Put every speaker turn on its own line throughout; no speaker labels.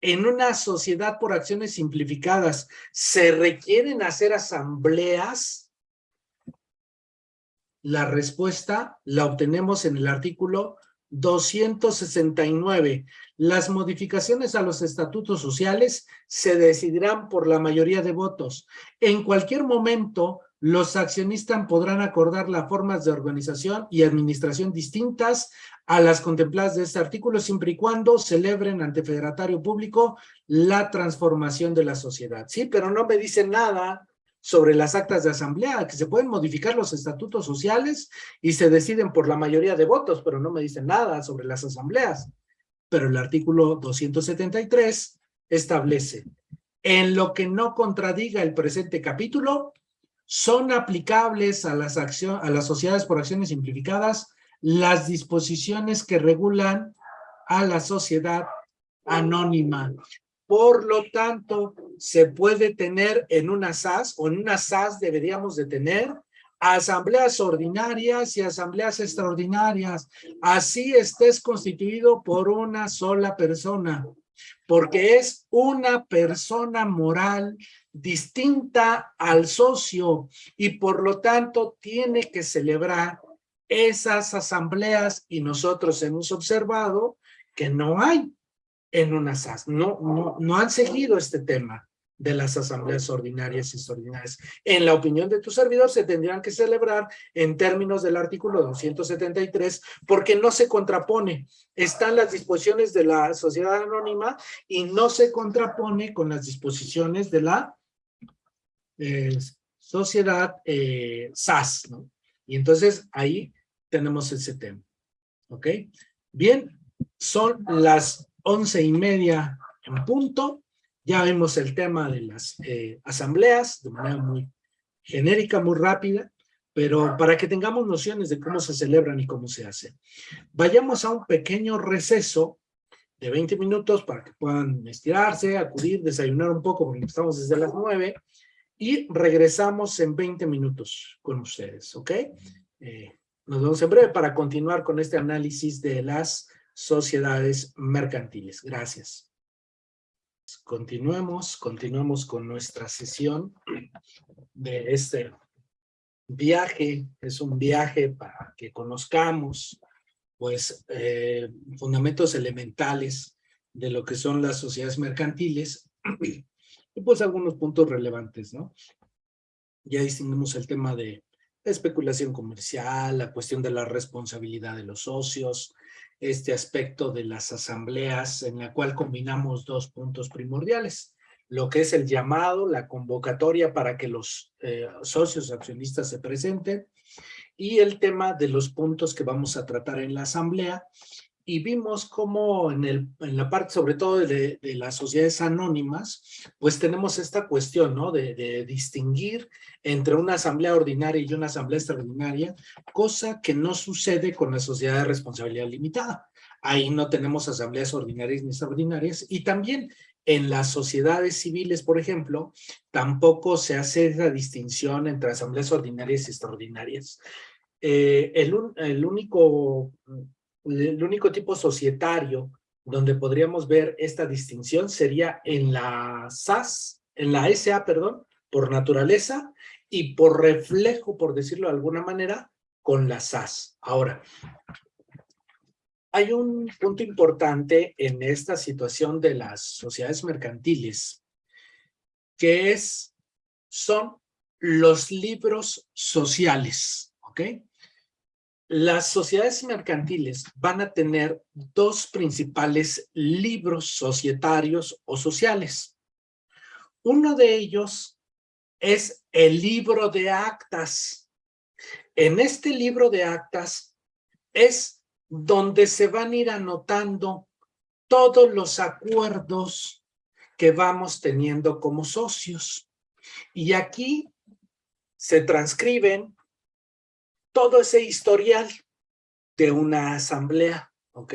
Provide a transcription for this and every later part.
en una sociedad por acciones simplificadas, ¿se requieren hacer asambleas? La respuesta la obtenemos en el artículo 269. Las modificaciones a los estatutos sociales se decidirán por la mayoría de votos. En cualquier momento, los accionistas podrán acordar las formas de organización y administración distintas a las contempladas de este artículo, siempre y cuando celebren ante federatario público la transformación de la sociedad. Sí, pero no me dice nada sobre las actas de asamblea, que se pueden modificar los estatutos sociales y se deciden por la mayoría de votos, pero no me dicen nada sobre las asambleas. Pero el artículo 273 establece, en lo que no contradiga el presente capítulo, son aplicables a las, a las sociedades por acciones simplificadas las disposiciones que regulan a la sociedad anónima. Por lo tanto, se puede tener en una SAS, o en una SAS deberíamos de tener, asambleas ordinarias y asambleas extraordinarias. Así estés constituido por una sola persona, porque es una persona moral distinta al socio y por lo tanto tiene que celebrar esas asambleas y nosotros hemos observado que no hay en una SAS, no, no, no han seguido este tema de las asambleas ordinarias y extraordinarias. En la opinión de tu servidor se tendrían que celebrar en términos del artículo 273 porque no se contrapone. Están las disposiciones de la sociedad anónima y no se contrapone con las disposiciones de la eh, sociedad eh, SAS, ¿no? Y entonces ahí tenemos ese tema, ¿ok? Bien, son las once y media en punto, ya vemos el tema de las eh, asambleas de manera muy genérica, muy rápida, pero para que tengamos nociones de cómo se celebran y cómo se hacen. Vayamos a un pequeño receso de 20 minutos para que puedan estirarse, acudir, desayunar un poco porque estamos desde las 9 y regresamos en 20 minutos con ustedes, ¿ok? Eh, nos vemos en breve para continuar con este análisis de las sociedades mercantiles. Gracias. Continuemos, continuemos con nuestra sesión de este viaje. Es un viaje para que conozcamos pues eh, fundamentos elementales de lo que son las sociedades mercantiles y pues algunos puntos relevantes, ¿no? Ya distinguimos el tema de especulación comercial, la cuestión de la responsabilidad de los socios, este aspecto de las asambleas en la cual combinamos dos puntos primordiales, lo que es el llamado, la convocatoria para que los eh, socios accionistas se presenten y el tema de los puntos que vamos a tratar en la asamblea y vimos cómo en, el, en la parte sobre todo de, las sociedades anónimas, pues tenemos esta cuestión, ¿no? De, distinguir entre una asamblea ordinaria y una asamblea extraordinaria, cosa que no sucede con la sociedad de responsabilidad limitada. Ahí no tenemos asambleas ordinarias ni extraordinarias y también en las sociedades civiles, por ejemplo, tampoco se hace esa distinción entre asambleas ordinarias y extraordinarias. Eh, el, el único el único tipo societario donde podríamos ver esta distinción sería en la SAS, en la SA, perdón, por naturaleza y por reflejo, por decirlo de alguna manera, con la SAS. Ahora, hay un punto importante en esta situación de las sociedades mercantiles, que es, son los libros sociales, ¿ok? Las sociedades mercantiles van a tener dos principales libros societarios o sociales. Uno de ellos es el libro de actas. En este libro de actas es donde se van a ir anotando todos los acuerdos que vamos teniendo como socios. Y aquí se transcriben todo ese historial de una asamblea, ¿ok?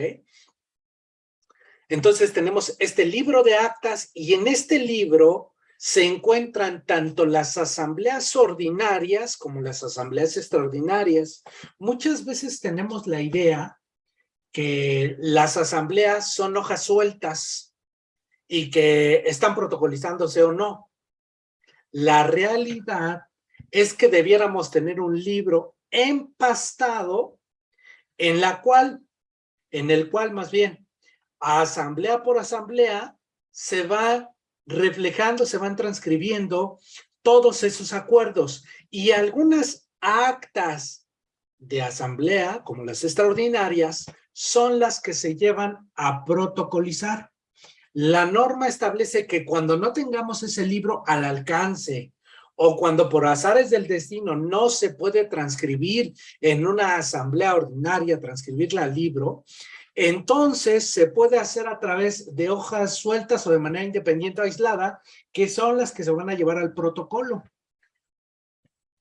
Entonces tenemos este libro de actas y en este libro se encuentran tanto las asambleas ordinarias como las asambleas extraordinarias. Muchas veces tenemos la idea que las asambleas son hojas sueltas y que están protocolizándose o no. La realidad es que debiéramos tener un libro empastado en la cual, en el cual más bien, asamblea por asamblea, se va reflejando, se van transcribiendo todos esos acuerdos y algunas actas de asamblea, como las extraordinarias, son las que se llevan a protocolizar. La norma establece que cuando no tengamos ese libro al alcance o cuando por azares del destino no se puede transcribir en una asamblea ordinaria, transcribirla al libro, entonces se puede hacer a través de hojas sueltas o de manera independiente o aislada, que son las que se van a llevar al protocolo.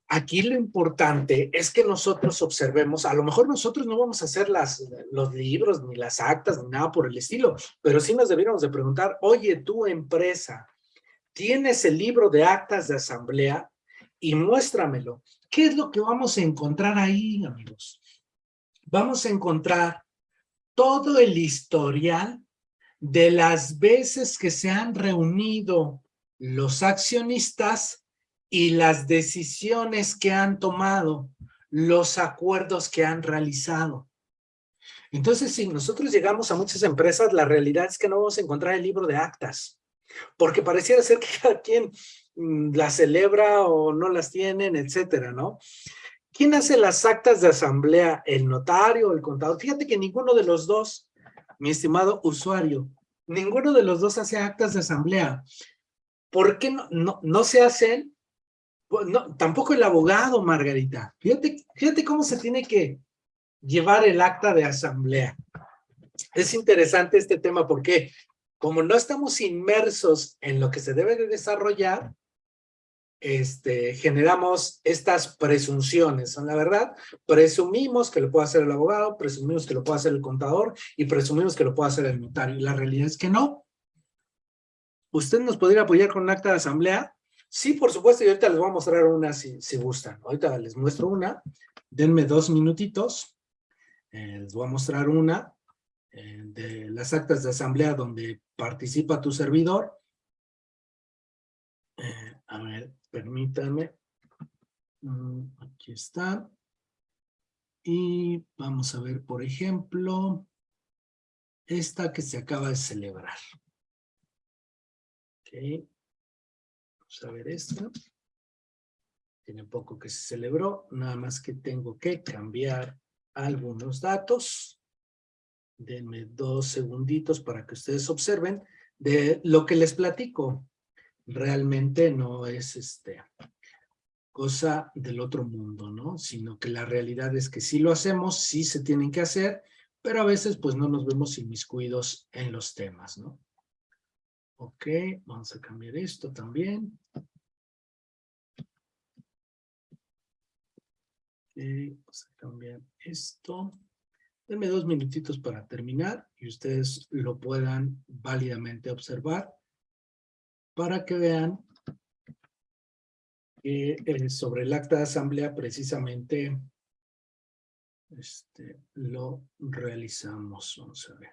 Aquí lo importante es que nosotros observemos, a lo mejor nosotros no vamos a hacer las, los libros, ni las actas, ni nada por el estilo, pero sí nos debiéramos de preguntar, oye, tu empresa, tienes el libro de actas de asamblea y muéstramelo. ¿Qué es lo que vamos a encontrar ahí, amigos? Vamos a encontrar todo el historial de las veces que se han reunido los accionistas y las decisiones que han tomado, los acuerdos que han realizado. Entonces, si nosotros llegamos a muchas empresas, la realidad es que no vamos a encontrar el libro de actas porque pareciera ser que cada quien mm, las celebra o no las tienen, etcétera, ¿no? ¿Quién hace las actas de asamblea? ¿El notario el contador? Fíjate que ninguno de los dos, mi estimado usuario, ninguno de los dos hace actas de asamblea. ¿Por qué no, no, no se hacen? No, tampoco el abogado, Margarita. Fíjate, fíjate cómo se tiene que llevar el acta de asamblea. Es interesante este tema porque como no estamos inmersos en lo que se debe de desarrollar, este, generamos estas presunciones. Son la verdad, presumimos que lo puede hacer el abogado, presumimos que lo puede hacer el contador y presumimos que lo puede hacer el notario. Y la realidad es que no. ¿Usted nos podría apoyar con un acta de asamblea? Sí, por supuesto, y ahorita les voy a mostrar una si, gustan. Ahorita les muestro una. Denme dos minutitos. Eh, les voy a mostrar una. Eh, de las actas de asamblea donde participa tu servidor. Eh, a ver, permítanme. Mm, aquí está. Y vamos a ver, por ejemplo, esta que se acaba de celebrar. Ok. Vamos a ver esta. Tiene poco que se celebró, nada más que tengo que cambiar algunos datos. Denme dos segunditos para que ustedes observen de lo que les platico. Realmente no es este cosa del otro mundo, ¿no? Sino que la realidad es que sí lo hacemos, sí se tienen que hacer, pero a veces pues no nos vemos inmiscuidos en los temas, ¿no? Ok, vamos a cambiar esto también. Ok, vamos a cambiar esto. Denme dos minutitos para terminar y ustedes lo puedan válidamente observar para que vean que eh, sobre el acta de asamblea precisamente este, lo realizamos. Vamos a ver.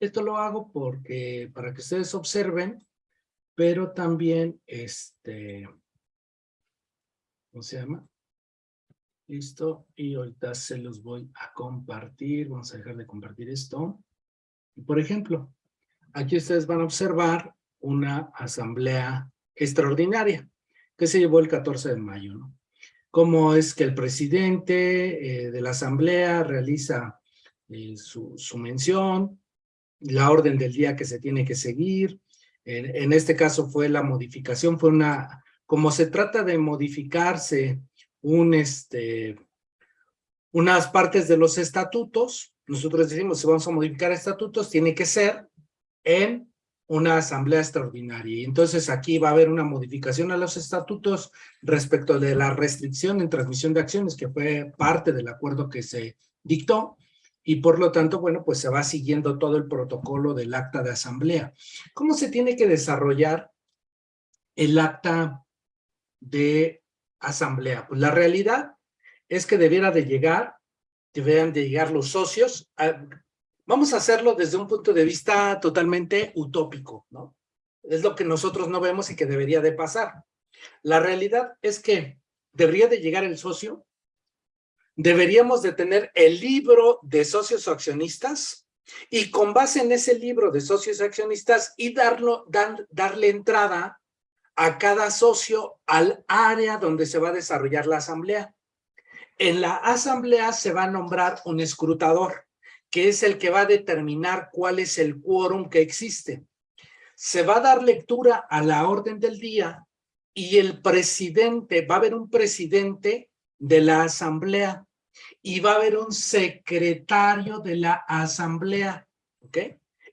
Esto lo hago porque para que ustedes observen, pero también, este, ¿cómo se llama? Listo, y ahorita se los voy a compartir. Vamos a dejar de compartir esto. Por ejemplo, aquí ustedes van a observar una asamblea extraordinaria que se llevó el 14 de mayo. Cómo es que el presidente eh, de la asamblea realiza eh, su, su, mención, la orden del día que se tiene que seguir. En, en este caso fue la modificación, fue una, como se trata de modificarse este, unas partes de los estatutos. Nosotros decimos, si vamos a modificar estatutos, tiene que ser en una asamblea extraordinaria. Y entonces aquí va a haber una modificación a los estatutos respecto de la restricción en transmisión de acciones, que fue parte del acuerdo que se dictó, y por lo tanto, bueno, pues se va siguiendo todo el protocolo del acta de asamblea. ¿Cómo se tiene que desarrollar el acta de asamblea? Pues la realidad es que debiera de llegar, deberían de llegar los socios. Vamos a hacerlo desde un punto de vista totalmente utópico, ¿no? Es lo que nosotros no vemos y que debería de pasar. La realidad es que debería de llegar el socio, deberíamos de tener el libro de socios accionistas y con base en ese libro de socios accionistas y darlo, darle entrada a cada socio al área donde se va a desarrollar la asamblea. En la asamblea se va a nombrar un escrutador, que es el que va a determinar cuál es el quórum que existe. Se va a dar lectura a la orden del día y el presidente, va a haber un presidente de la asamblea y va a haber un secretario de la asamblea, ¿ok?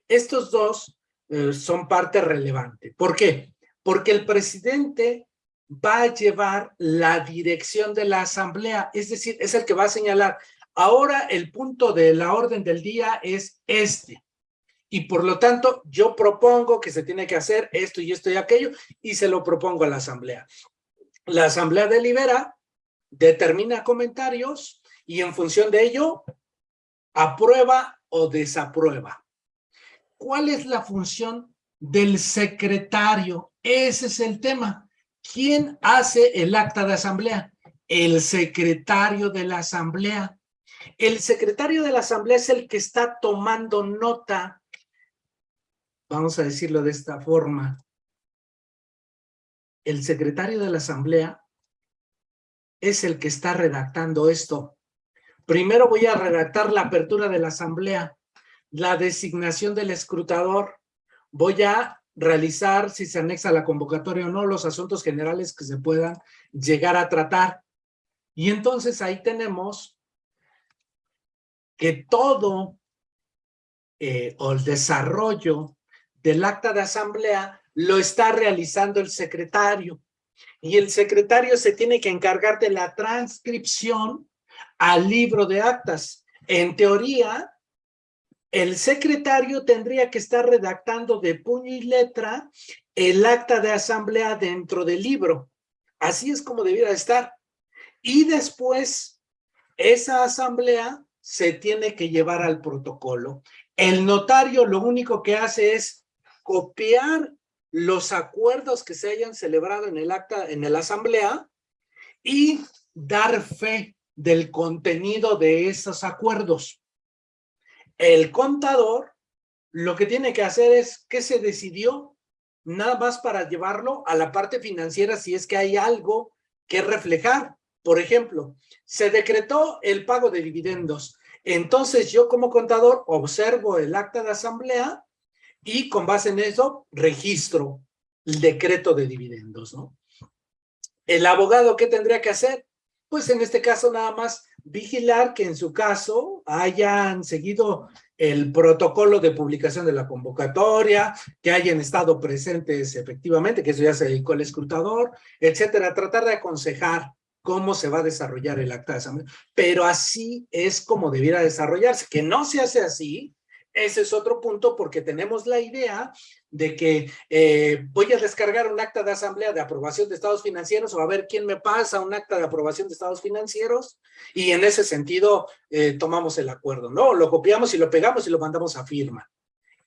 Estos dos eh, son parte relevante. ¿Por qué? Porque el presidente va a llevar la dirección de la asamblea, es decir, es el que va a señalar, ahora el punto de la orden del día es este, y por lo tanto yo propongo que se tiene que hacer esto y esto y aquello, y se lo propongo a la asamblea. La asamblea delibera, determina comentarios, y en función de ello, aprueba o desaprueba. ¿Cuál es la función del secretario? Ese es el tema. ¿Quién hace el acta de asamblea? El secretario de la asamblea. El secretario de la asamblea es el que está tomando nota, vamos a decirlo de esta forma. El secretario de la asamblea es el que está redactando esto. Primero voy a redactar la apertura de la asamblea, la designación del escrutador, voy a realizar, si se anexa la convocatoria o no, los asuntos generales que se puedan llegar a tratar. Y entonces ahí tenemos que todo eh, el desarrollo del acta de asamblea lo está realizando el secretario. Y el secretario se tiene que encargar de la transcripción al libro de actas. En teoría, el secretario tendría que estar redactando de puño y letra el acta de asamblea dentro del libro. Así es como debiera estar. Y después, esa asamblea se tiene que llevar al protocolo. El notario lo único que hace es copiar los acuerdos que se hayan celebrado en el acta, en la asamblea y dar fe del contenido de esos acuerdos. El contador lo que tiene que hacer es que se decidió nada más para llevarlo a la parte financiera si es que hay algo que reflejar. Por ejemplo, se decretó el pago de dividendos. Entonces yo como contador observo el acta de asamblea y con base en eso registro el decreto de dividendos, ¿no? El abogado, ¿qué tendría que hacer? Pues en este caso nada más vigilar que en su caso hayan seguido el protocolo de publicación de la convocatoria, que hayan estado presentes efectivamente, que eso ya se dedicó el escrutador, etcétera. Tratar de aconsejar cómo se va a desarrollar el acta de asamblea. Pero así es como debiera desarrollarse. Que no se hace así, ese es otro punto porque tenemos la idea de que eh, voy a descargar un acta de asamblea de aprobación de estados financieros o a ver quién me pasa un acta de aprobación de estados financieros y en ese sentido eh, tomamos el acuerdo, ¿no? Lo copiamos y lo pegamos y lo mandamos a firma.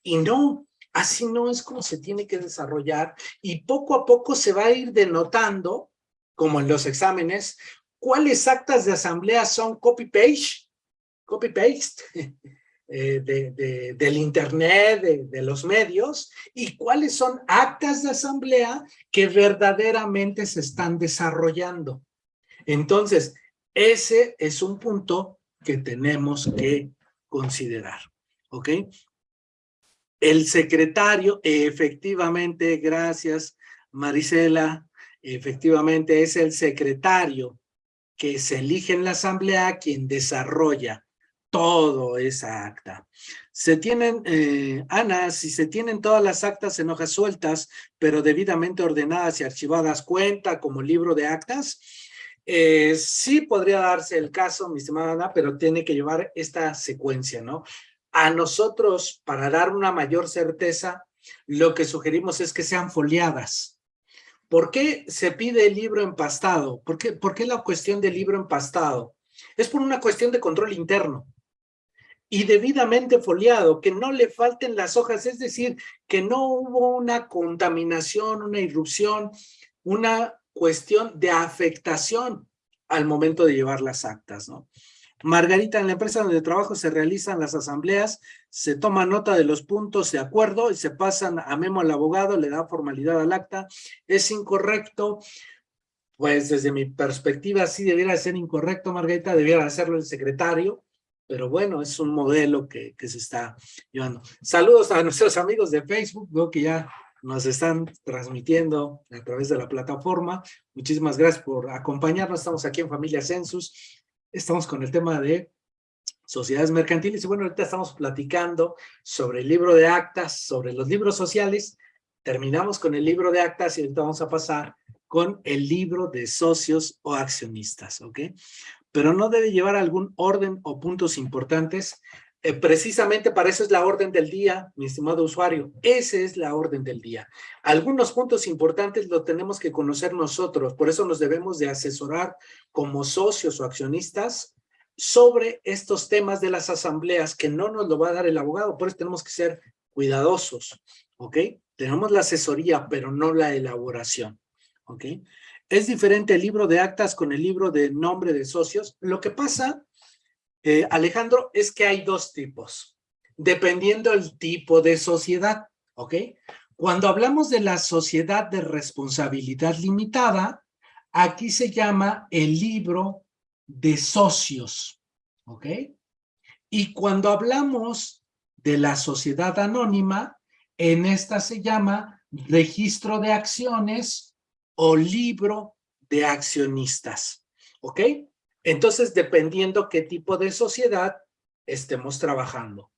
Y no, así no es como se tiene que desarrollar y poco a poco se va a ir denotando, como en los exámenes, cuáles actas de asamblea son copy-page, copy-paste, Eh, de, del internet, de, los medios, y cuáles son actas de asamblea que verdaderamente se están desarrollando. Entonces, ese es un punto que tenemos que considerar, ¿ok? El secretario, efectivamente, gracias Marisela, efectivamente es el secretario que se elige en la asamblea quien desarrolla todo esa acta. Se tienen, eh, Ana, si se tienen todas las actas en hojas sueltas, pero debidamente ordenadas y archivadas, ¿cuenta como libro de actas? Eh, sí podría darse el caso, mi estimada Ana, pero tiene que llevar esta secuencia, ¿no? A nosotros, para dar una mayor certeza, lo que sugerimos es que sean foliadas. ¿Por qué se pide el libro empastado? ¿Por qué, ¿Por qué la cuestión del libro empastado? Es por una cuestión de control interno y debidamente foliado, que no le falten las hojas, es decir, que no hubo una contaminación, una irrupción, una cuestión de afectación al momento de llevar las actas, ¿no? Margarita, en la empresa donde trabajo se realizan las asambleas, se toma nota de los puntos de acuerdo y se pasan a memo al abogado, le da formalidad al acta. Es incorrecto, pues desde mi perspectiva sí debiera ser incorrecto, Margarita, debiera hacerlo el secretario, pero bueno, es un modelo que, que se está llevando. Saludos a nuestros amigos de Facebook, veo que ya nos están transmitiendo a través de la plataforma. Muchísimas gracias por acompañarnos. Estamos aquí en Familia Census. Estamos con el tema de sociedades mercantiles. Y bueno, ahorita estamos platicando sobre el libro de actas, sobre los libros sociales. Terminamos con el libro de actas y ahorita vamos a pasar con el libro de socios o accionistas, ¿ok? Pero no debe llevar algún orden o puntos importantes eh, precisamente para eso es la orden del día, mi estimado usuario. Esa es la orden del día. Algunos puntos importantes los tenemos que conocer nosotros, por eso nos debemos de asesorar como socios o accionistas sobre estos temas de las asambleas que no nos lo va a dar el abogado, por eso tenemos que ser cuidadosos, ¿ok? Tenemos la asesoría, pero no la elaboración, ¿ok? Es diferente el libro de actas con el libro de nombre de socios. Lo que pasa eh, Alejandro, es que hay dos tipos, dependiendo el tipo de sociedad, ¿ok? Cuando hablamos de la sociedad de responsabilidad limitada, aquí se llama el libro de socios, ¿ok? Y cuando hablamos de la sociedad anónima, en esta se llama registro de acciones o libro de accionistas, ¿ok? Entonces, dependiendo qué tipo de sociedad estemos trabajando.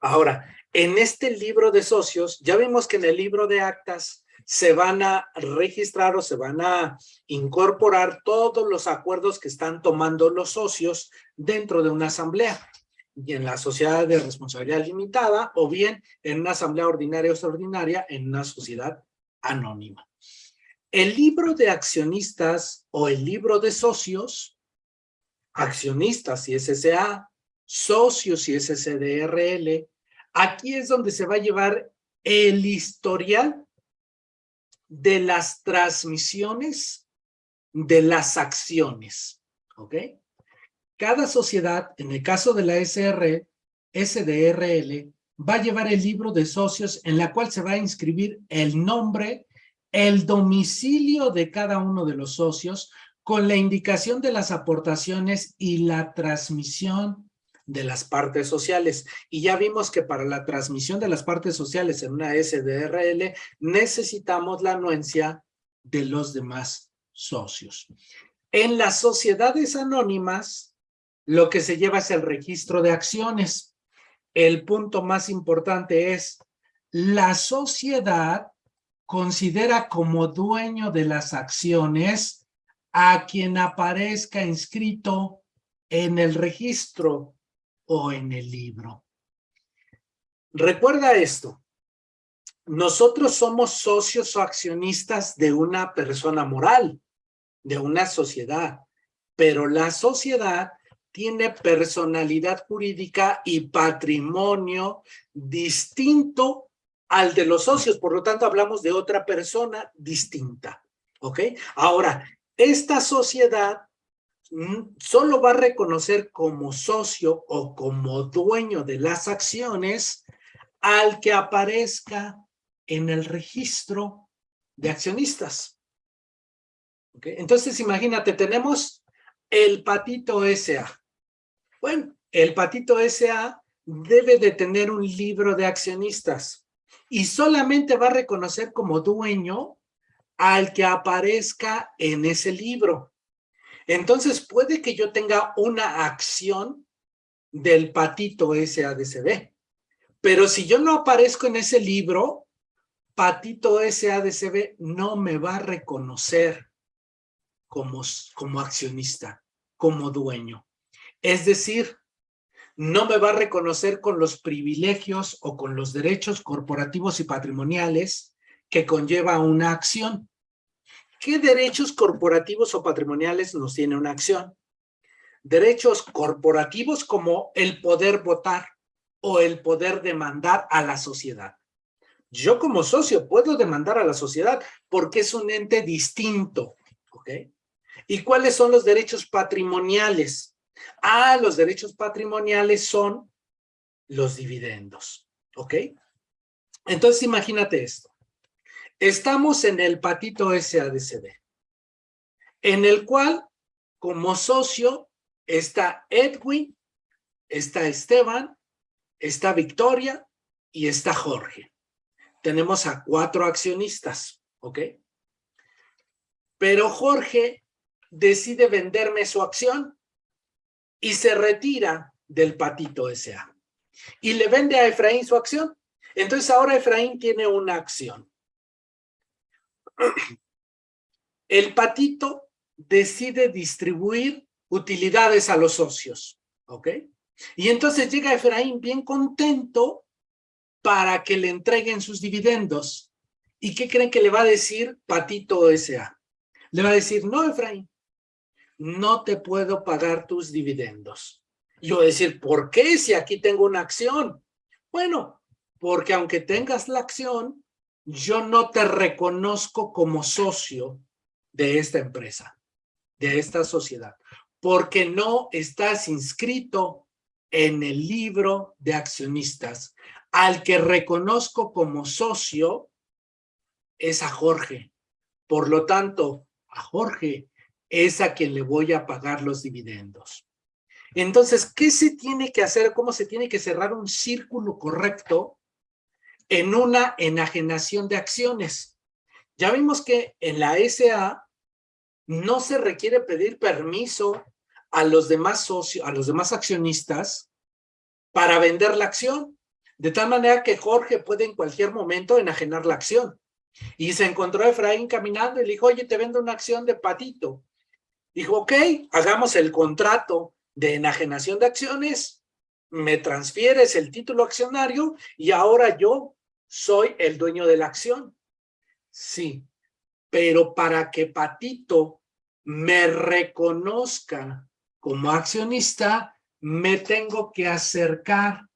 Ahora, en este libro de socios, ya vimos que en el libro de actas se van a registrar o se van a incorporar todos los acuerdos que están tomando los socios dentro de una asamblea y en la sociedad de responsabilidad limitada o bien en una asamblea ordinaria o extraordinaria en una sociedad anónima. El libro de accionistas o el libro de socios accionistas y SSA, socios y SCDRL. Aquí es donde se va a llevar el historial de las transmisiones de las acciones, ¿ok? Cada sociedad, en el caso de la SR, SDRL, va a llevar el libro de socios en la cual se va a inscribir el nombre, el domicilio de cada uno de los socios, con la indicación de las aportaciones y la transmisión de las partes sociales. Y ya vimos que para la transmisión de las partes sociales en una SDRL necesitamos la anuencia de los demás socios. En las sociedades anónimas, lo que se lleva es el registro de acciones. El punto más importante es, la sociedad considera como dueño de las acciones a quien aparezca inscrito en el registro o en el libro. Recuerda esto, nosotros somos socios o accionistas de una persona moral, de una sociedad, pero la sociedad tiene personalidad jurídica y patrimonio distinto al de los socios, por lo tanto hablamos de otra persona distinta, ¿ok? Ahora, esta sociedad solo va a reconocer como socio o como dueño de las acciones al que aparezca en el registro de accionistas. Entonces, imagínate, tenemos el Patito S.A. Bueno, el Patito S.A. debe de tener un libro de accionistas y solamente va a reconocer como dueño al que aparezca en ese libro. Entonces puede que yo tenga una acción del patito SADCB, pero si yo no aparezco en ese libro, patito SADCB no me va a reconocer como, como accionista, como dueño. Es decir, no me va a reconocer con los privilegios o con los derechos corporativos y patrimoniales que conlleva una acción. ¿Qué derechos corporativos o patrimoniales nos tiene una acción? derechos corporativos como el poder votar o el poder demandar a la sociedad. Yo como socio puedo demandar a la sociedad porque es un ente distinto. ¿Y cuáles son los derechos patrimoniales? Ah, los derechos patrimoniales son los dividendos, ¿ok? Entonces imagínate esto. Estamos en el patito SADCB, en el cual como socio está Edwin, está Esteban, está Victoria y está Jorge. Tenemos a cuatro accionistas, ¿ok? Pero Jorge decide venderme su acción y se retira del patito SA. Y le vende a Efraín su acción. Entonces ahora Efraín tiene una acción. El patito decide distribuir utilidades a los socios, ¿ok? Y entonces llega Efraín bien contento para que le entreguen sus dividendos. ¿Y qué creen que le va a decir Patito S.A.? Le va a decir, no, Efraín, no te puedo pagar tus dividendos. Yo decir, ¿por qué si aquí tengo una acción? Bueno, porque aunque tengas la acción, yo no te reconozco como socio de esta empresa, de esta sociedad, porque no estás inscrito en el libro de accionistas. Al que reconozco como socio es a Jorge. Por lo tanto, a Jorge es a quien le voy a pagar los dividendos. Entonces, ¿qué se tiene que hacer? ¿Cómo se tiene que cerrar un círculo correcto en una enajenación de acciones? Ya vimos que en la SA no se requiere pedir permiso a los demás socios, a los demás accionistas para vender la acción. De tal manera que Jorge puede en cualquier momento enajenar la acción. Y se encontró Efraín caminando y le dijo, oye, te vendo una acción de patito. Dijo, ok, hagamos el contrato de enajenación de acciones, me transfieres el título accionario y ahora yo soy el dueño de la acción. Sí, pero para que Patito me reconozca como accionista, me tengo que acercar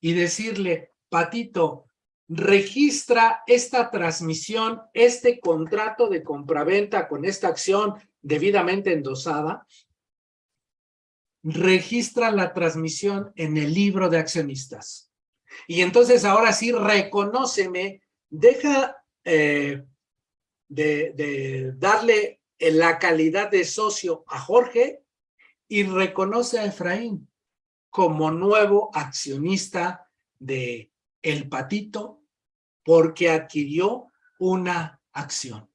y decirle, Patito, registra esta transmisión, este contrato de compraventa con esta acción debidamente endosada, registra la transmisión en el libro de accionistas. Y entonces ahora sí, reconóceme, deja eh, de, de darle la calidad de socio a Jorge y reconoce a Efraín como nuevo accionista de El Patito porque adquirió una acción.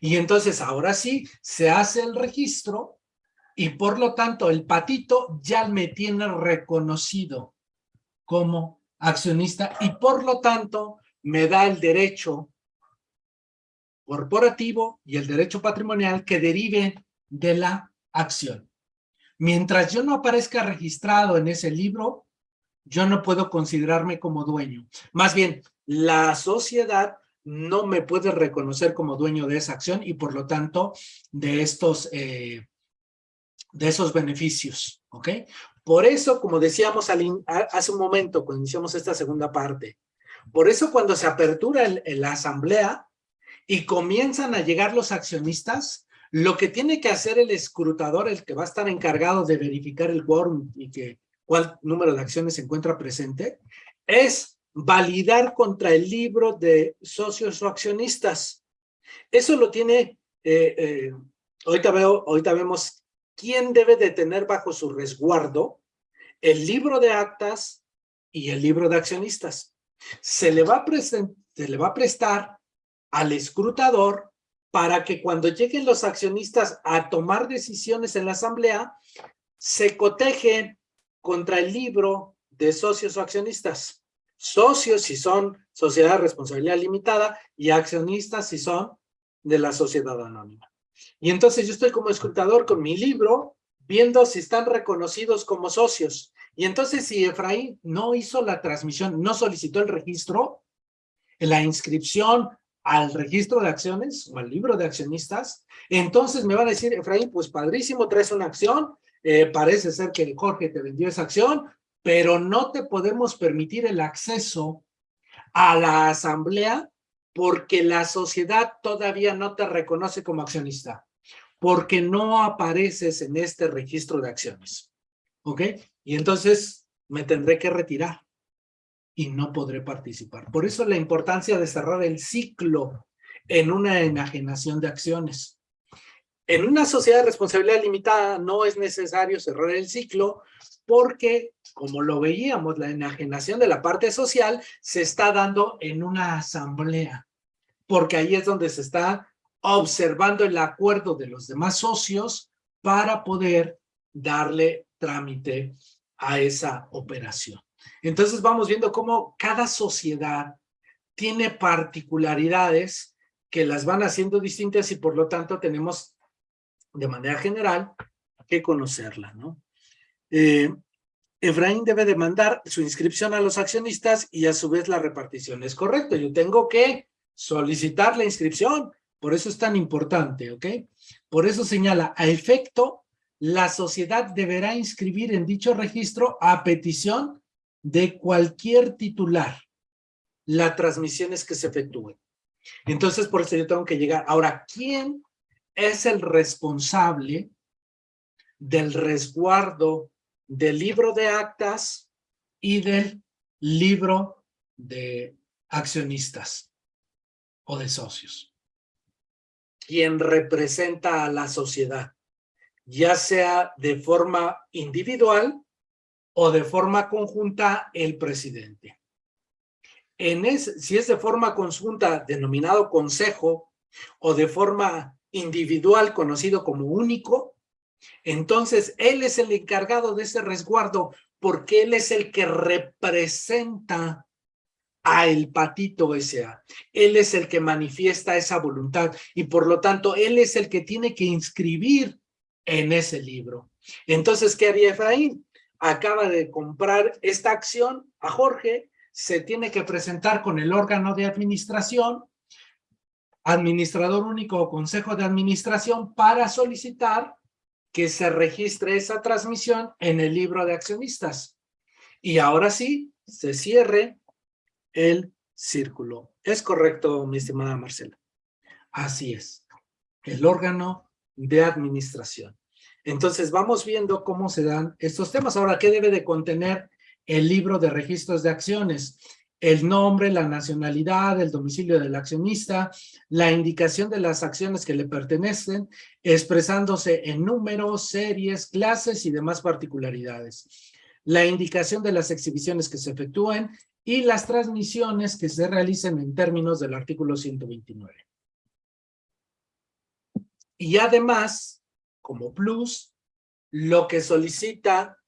Y entonces ahora sí se hace el registro y por lo tanto el Patito ya me tiene reconocido como accionista y por lo tanto me da el derecho corporativo y el derecho patrimonial que derive de la acción. Mientras yo no aparezca registrado en ese libro, yo no puedo considerarme como dueño. Más bien, la sociedad no me puede reconocer como dueño de esa acción y por lo tanto de estos, eh, de esos beneficios, ¿ok? Por eso, como decíamos hace un momento cuando iniciamos esta segunda parte, por eso cuando se apertura la asamblea y comienzan a llegar los accionistas, lo que tiene que hacer el escrutador, el que va a estar encargado de verificar el quórum y que cuál número de acciones se encuentra presente, es validar contra el libro de socios o accionistas. Eso lo tiene, eh, eh, ahorita, vemos quién debe de tener bajo su resguardo el libro de actas y el libro de accionistas. Se le va a, se le va a prestar al escrutador para que cuando lleguen los accionistas a tomar decisiones en la asamblea, se cotejen contra el libro de socios o accionistas. Socios si son sociedad de responsabilidad limitada y accionistas si son de la sociedad anónima. Y entonces yo estoy como escrutador con mi libro viendo si están reconocidos como socios. Y entonces si Efraín no hizo la transmisión, no solicitó el registro, la inscripción al registro de acciones o al libro de accionistas, entonces me van a decir, Efraín, pues padrísimo, traes una acción, eh, parece ser que Jorge te vendió esa acción, pero no te podemos permitir el acceso a la asamblea porque la sociedad todavía no te reconoce como accionista, porque no apareces en este registro de acciones. ¿Ok? Y entonces me tendré que retirar y no podré participar. Por eso la importancia de cerrar el ciclo en una enajenación de acciones. En una sociedad de responsabilidad limitada no es necesario cerrar el ciclo porque, como lo veíamos, la enajenación de la parte social se está dando en una asamblea, porque ahí es donde se está observando el acuerdo de los demás socios para poder darle trámite a esa operación. Entonces vamos viendo cómo cada sociedad tiene particularidades que las van haciendo distintas y por lo tanto tenemos de manera general que conocerla, ¿no? Eh, Efraín debe demandar su inscripción a los accionistas y a su vez la repartición. Es correcto, yo tengo que solicitar la inscripción, por eso es tan importante, ¿ok? Por eso señala, a efecto, la sociedad deberá inscribir en dicho registro a petición de cualquier titular las transmisiones que se efectúen. Entonces, por eso yo tengo que llegar. Ahora, ¿quién es el responsable del resguardo del libro de actas y del libro de accionistas o de socios? ¿Quién representa a la sociedad, ya sea de forma individual o de forma conjunta el presidente en si es de forma conjunta denominado consejo o de forma individual conocido como único, entonces él es el encargado de ese resguardo porque él es el que representa a el patito S.A. Él es el que manifiesta esa voluntad y por lo tanto él es el que tiene que inscribir en ese libro. Entonces, ¿qué haría Efraín? Acaba de comprar esta acción a Jorge se tiene que presentar con el órgano de administración, administrador único o consejo de administración para solicitar que se registre esa transmisión en el libro de accionistas. Y ahora sí, se cierre el círculo. ¿Es correcto, mi estimada Marcela? Así es. El órgano de administración. Entonces, vamos viendo cómo se dan estos temas. Ahora, ¿qué debe de contener el libro de registros de acciones, el nombre, la nacionalidad, el domicilio del accionista, la indicación de las acciones que le pertenecen, expresándose en números, series, clases y demás particularidades. La indicación de las exhibiciones que se efectúen y las transmisiones que se realicen en términos del artículo 129. Y además, como plus, lo que solicita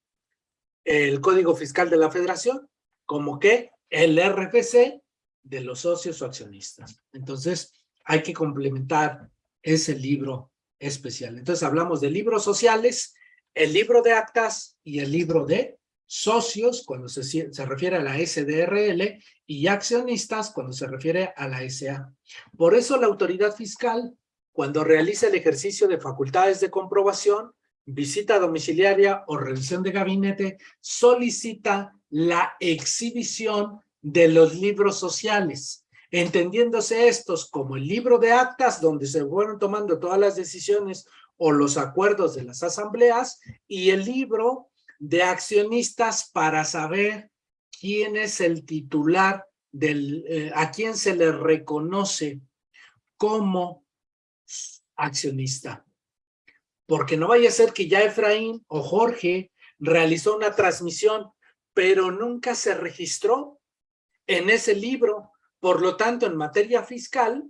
el Código Fiscal de la Federación, como que el RFC de los socios o accionistas. Entonces, hay que complementar ese libro especial. Entonces, hablamos de libros sociales, el libro de actas y el libro de socios, cuando se, se refiere a la SDRL, y accionistas, cuando se refiere a la SA. Por eso la autoridad fiscal, cuando realiza el ejercicio de facultades de comprobación, visita domiciliaria o revisión de gabinete, solicita la exhibición de los libros sociales, entendiéndose estos como el libro de actas donde se fueron tomando todas las decisiones o los acuerdos de las asambleas y el libro de accionistas para saber quién es el titular del, eh, a quién se le reconoce como accionista. Porque no vaya a ser que ya Efraín o Jorge realizó una transmisión, pero nunca se registró en ese libro. Por lo tanto, en materia fiscal,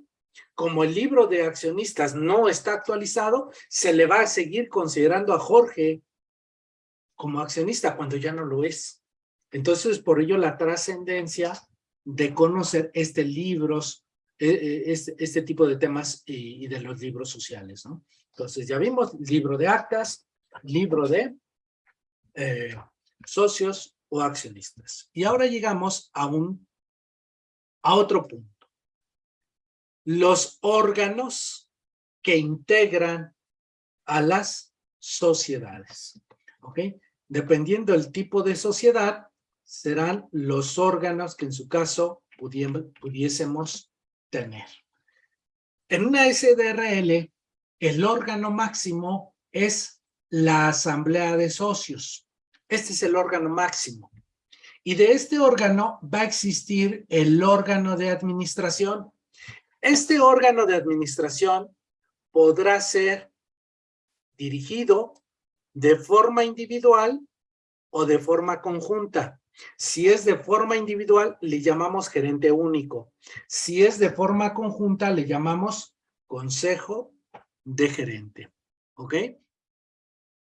como el libro de accionistas no está actualizado, se le va a seguir considerando a Jorge como accionista cuando ya no lo es. Entonces, por ello la trascendencia de conocer este libros, este, este tipo de temas y, y de los libros sociales, ¿no? Entonces ya vimos libro de actas, libro de eh, socios o accionistas. Y ahora llegamos a, un, a otro punto. Los órganos que integran a las sociedades. ¿ok? Dependiendo del tipo de sociedad, serán los órganos que en su caso pudiésemos tener. En una SDRL, el órgano máximo es la asamblea de socios. Este es el órgano máximo. Y de este órgano va a existir el órgano de administración. Este órgano de administración podrá ser dirigido de forma individual o de forma conjunta. Si es de forma individual, le llamamos gerente único. Si es de forma conjunta, le llamamos consejo de gerente. ¿Ok?